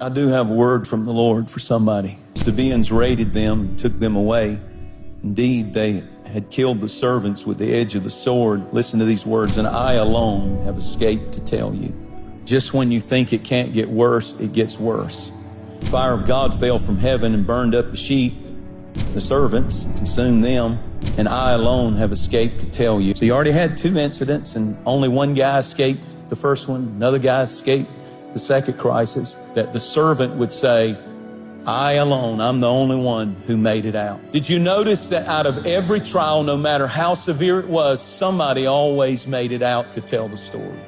I do have a word from the Lord for somebody. Sabaeans raided them, and took them away. Indeed, they had killed the servants with the edge of the sword. Listen to these words, and I alone have escaped to tell you. Just when you think it can't get worse, it gets worse. The fire of God fell from heaven and burned up the sheep, the servants, consumed them, and I alone have escaped to tell you. So you already had two incidents, and only one guy escaped the first one, another guy escaped the second crisis, that the servant would say, I alone, I'm the only one who made it out. Did you notice that out of every trial, no matter how severe it was, somebody always made it out to tell the story?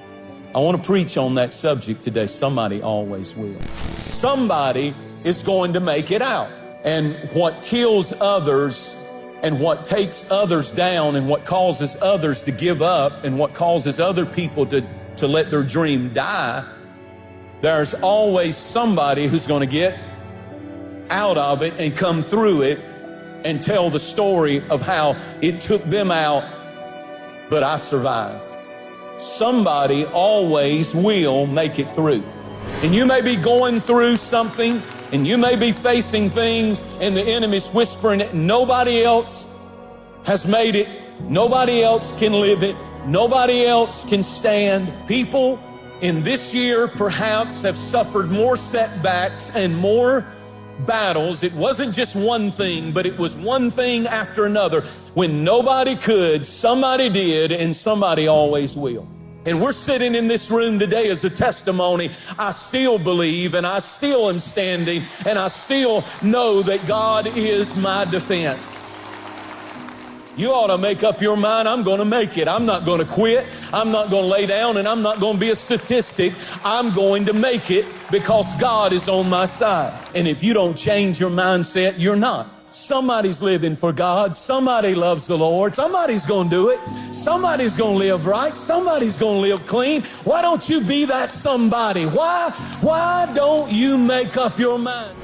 I want to preach on that subject today. Somebody always will. Somebody is going to make it out. And what kills others and what takes others down and what causes others to give up and what causes other people to, to let their dream die there's always somebody who's going to get out of it and come through it and tell the story of how it took them out, but I survived. Somebody always will make it through. And you may be going through something and you may be facing things and the enemy's whispering it. Nobody else has made it. Nobody else can live it. Nobody else can stand. People in this year perhaps have suffered more setbacks and more battles. It wasn't just one thing, but it was one thing after another. When nobody could, somebody did, and somebody always will. And we're sitting in this room today as a testimony. I still believe and I still am standing and I still know that God is my defense. You ought to make up your mind, I'm going to make it. I'm not going to quit. I'm not going to lay down and I'm not going to be a statistic. I'm going to make it because God is on my side. And if you don't change your mindset, you're not. Somebody's living for God. Somebody loves the Lord. Somebody's going to do it. Somebody's going to live right. Somebody's going to live clean. Why don't you be that somebody? Why, why don't you make up your mind?